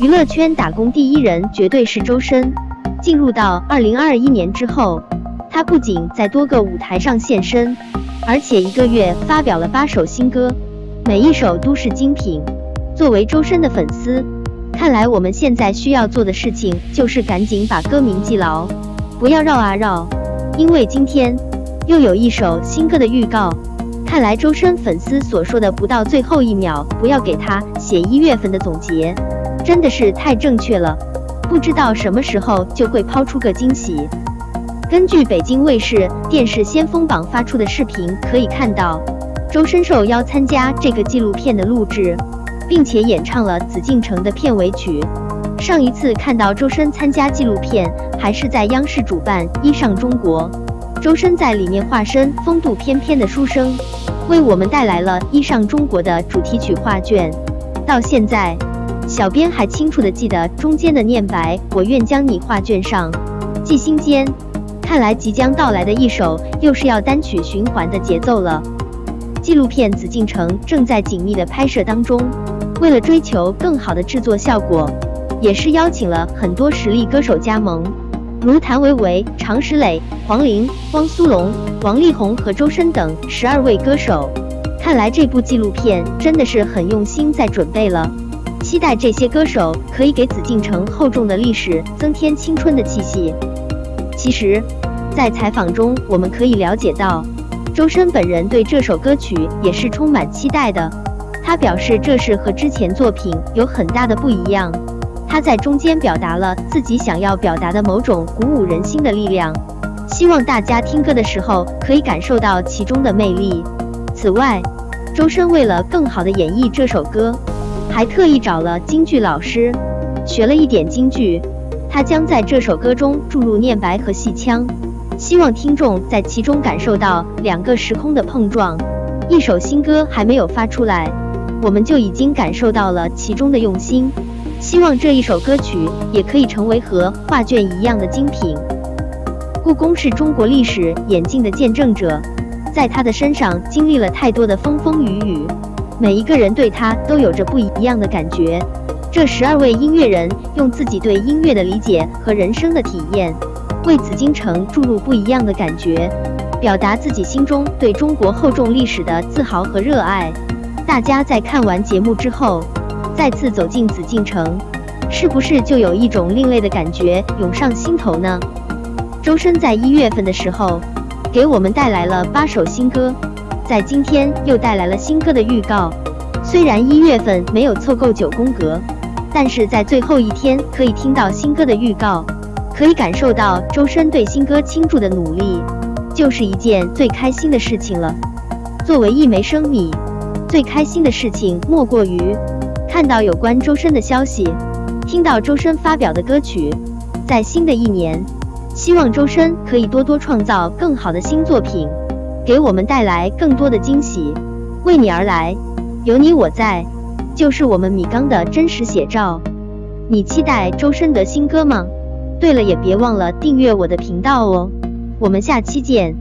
娱乐圈打工第一人绝对是周深。进入到二零二一年之后，他不仅在多个舞台上现身，而且一个月发表了八首新歌，每一首都是精品。作为周深的粉丝，看来我们现在需要做的事情就是赶紧把歌名记牢，不要绕啊绕，因为今天又有一首新歌的预告。看来周深粉丝所说的不到最后一秒不要给他写一月份的总结，真的是太正确了。不知道什么时候就会抛出个惊喜。根据北京卫视电视先锋榜发出的视频可以看到，周深受邀参加这个纪录片的录制，并且演唱了《紫禁城》的片尾曲。上一次看到周深参加纪录片，还是在央视主办《衣上中国》，周深在里面化身风度翩翩的书生，为我们带来了《衣上中国》的主题曲画卷。到现在。小编还清楚的记得中间的念白，我愿将你画卷上，记心间。看来即将到来的一首又是要单曲循环的节奏了。纪录片《紫禁城》正在紧密的拍摄当中，为了追求更好的制作效果，也是邀请了很多实力歌手加盟，如谭维维、常石磊、黄龄、汪苏泷、王力宏和周深等十二位歌手。看来这部纪录片真的是很用心在准备了。期待这些歌手可以给紫禁城厚重的历史增添青春的气息。其实，在采访中我们可以了解到，周深本人对这首歌曲也是充满期待的。他表示这是和之前作品有很大的不一样。他在中间表达了自己想要表达的某种鼓舞人心的力量，希望大家听歌的时候可以感受到其中的魅力。此外，周深为了更好的演绎这首歌。还特意找了京剧老师，学了一点京剧。他将在这首歌中注入念白和戏腔，希望听众在其中感受到两个时空的碰撞。一首新歌还没有发出来，我们就已经感受到了其中的用心。希望这一首歌曲也可以成为和画卷一样的精品。故宫是中国历史演进的见证者，在他的身上经历了太多的风风雨雨。每一个人对他都有着不一样的感觉。这十二位音乐人用自己对音乐的理解和人生的体验，为紫禁城注入不一样的感觉，表达自己心中对中国厚重历史的自豪和热爱。大家在看完节目之后，再次走进紫禁城，是不是就有一种另类的感觉涌上心头呢？周深在一月份的时候，给我们带来了八首新歌。在今天又带来了新歌的预告。虽然一月份没有凑够九宫格，但是在最后一天可以听到新歌的预告，可以感受到周深对新歌倾注的努力，就是一件最开心的事情了。作为一枚生米，最开心的事情莫过于看到有关周深的消息，听到周深发表的歌曲。在新的一年，希望周深可以多多创造更好的新作品。给我们带来更多的惊喜，为你而来，有你我在，就是我们米缸的真实写照。你期待周深的新歌吗？对了，也别忘了订阅我的频道哦。我们下期见。